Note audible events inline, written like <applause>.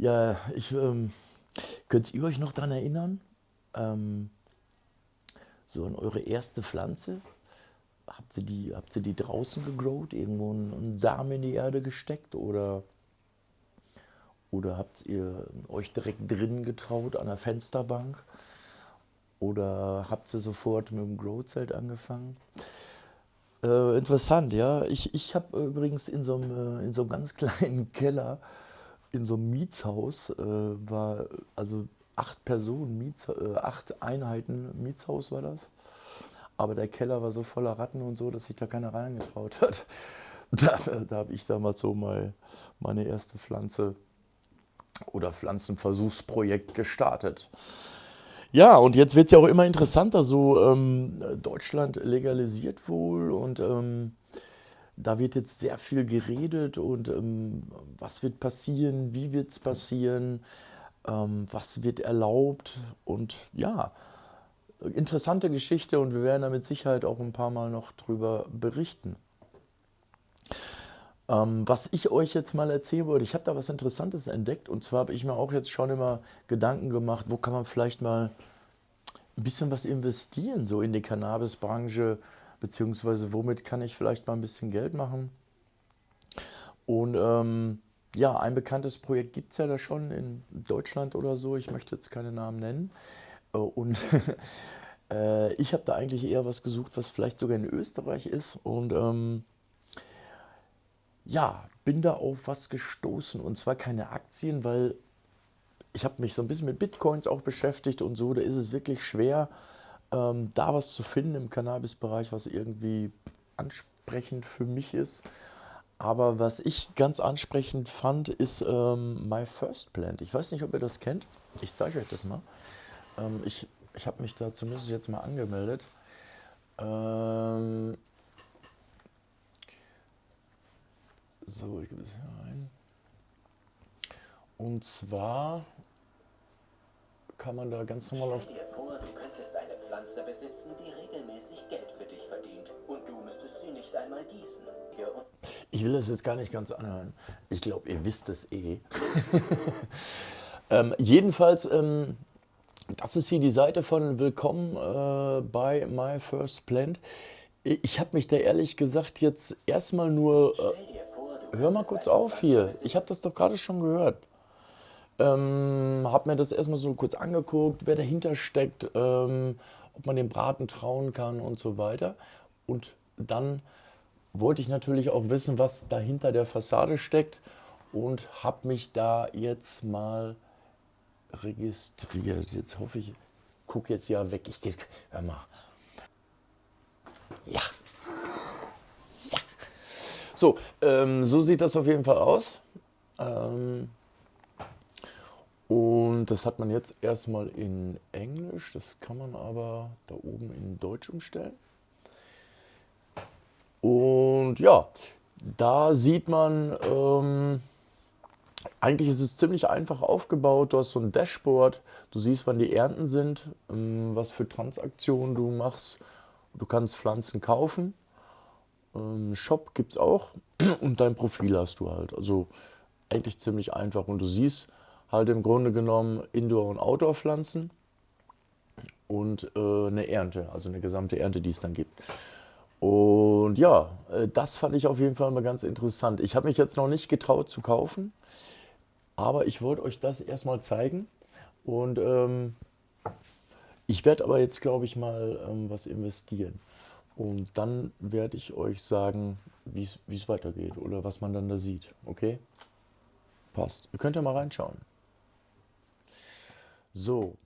Ja, ich, ähm, könnt ihr euch noch daran erinnern? Ähm, so an eure erste Pflanze? Habt ihr die, habt ihr die draußen gegrowt, irgendwo einen, einen Samen in die Erde gesteckt oder, oder habt ihr euch direkt drinnen getraut an der Fensterbank? Oder habt ihr sofort mit dem Growzelt angefangen? Äh, interessant, ja. Ich, ich habe übrigens in so einem, äh, in so einem ganz <laughs> kleinen Keller, in so einem Mietshaus, äh, war also acht Personen, Miets, äh, acht Einheiten Mietshaus war das. Aber der Keller war so voller Ratten und so, dass sich da keiner reingetraut hat. <laughs> Da, da habe ich damals so mal meine erste Pflanze oder Pflanzenversuchsprojekt gestartet. Ja, und jetzt wird es ja auch immer interessanter, so ähm, Deutschland legalisiert wohl und ähm, da wird jetzt sehr viel geredet und ähm, was wird passieren, wie wird es passieren, ähm, was wird erlaubt und ja, interessante Geschichte und wir werden da mit Sicherheit auch ein paar Mal noch drüber berichten. Ähm, was ich euch jetzt mal erzählen wollte, ich habe da was Interessantes entdeckt und zwar habe ich mir auch jetzt schon immer Gedanken gemacht, wo kann man vielleicht mal ein bisschen was investieren, so in die Cannabisbranche, beziehungsweise womit kann ich vielleicht mal ein bisschen Geld machen. Und ähm, ja, ein bekanntes Projekt gibt es ja da schon in Deutschland oder so, ich möchte jetzt keine Namen nennen. Äh, und <laughs> äh, ich habe da eigentlich eher was gesucht, was vielleicht sogar in Österreich ist. Und ähm, ja, bin da auf was gestoßen und zwar keine Aktien, weil ich habe mich so ein bisschen mit Bitcoins auch beschäftigt und so, da ist es wirklich schwer, ähm, da was zu finden im Cannabis-Bereich, was irgendwie ansprechend für mich ist. Aber was ich ganz ansprechend fand, ist ähm, My First Plant. Ich weiß nicht, ob ihr das kennt. Ich zeige euch das mal. Ähm, ich ich habe mich da zumindest jetzt mal angemeldet. Ähm, So, ich gebe es hier ein. Und zwar kann man da ganz normal auf... Pflanze besitzen, die regelmäßig Geld für dich verdient. Und du müsstest sie nicht einmal gießen. Ich will das jetzt gar nicht ganz anhören. Ich glaube, ihr wisst es eh. <laughs> ähm, jedenfalls, ähm, das ist hier die Seite von Willkommen äh, bei My First Plant. Ich habe mich da ehrlich gesagt jetzt erstmal nur... Äh, Hör mal kurz auf hier. Ich habe das doch gerade schon gehört. Ähm, habe mir das erstmal so kurz angeguckt, wer dahinter steckt, ähm, ob man dem Braten trauen kann und so weiter. Und dann wollte ich natürlich auch wissen, was dahinter der Fassade steckt und habe mich da jetzt mal registriert. Jetzt hoffe ich, gucke jetzt ja weg. Ich gehe, hör mal. Ja. So, ähm, so sieht das auf jeden Fall aus. Ähm, und das hat man jetzt erstmal in Englisch, das kann man aber da oben in Deutsch umstellen. Und ja, da sieht man, ähm, eigentlich ist es ziemlich einfach aufgebaut. Du hast so ein Dashboard, du siehst, wann die Ernten sind, ähm, was für Transaktionen du machst. Du kannst Pflanzen kaufen ähm, Shop gibt es auch <clears throat> und dein Profil hast du halt. Also eigentlich ziemlich einfach und du siehst halt im Grunde genommen Indoor- und Outdoor-Pflanzen und äh, eine Ernte, also eine gesamte Ernte, die es dann gibt. Und ja, äh, das fand ich auf jeden Fall mal ganz interessant. Ich habe mich jetzt noch nicht getraut zu kaufen, aber ich wollte euch das erstmal zeigen und ähm, ich werde aber jetzt, glaube ich, mal ähm, was investieren. Und dann werde ich euch sagen, wie es weitergeht oder was man dann da sieht. Okay? Passt. Ihr könnt ja mal reinschauen. So,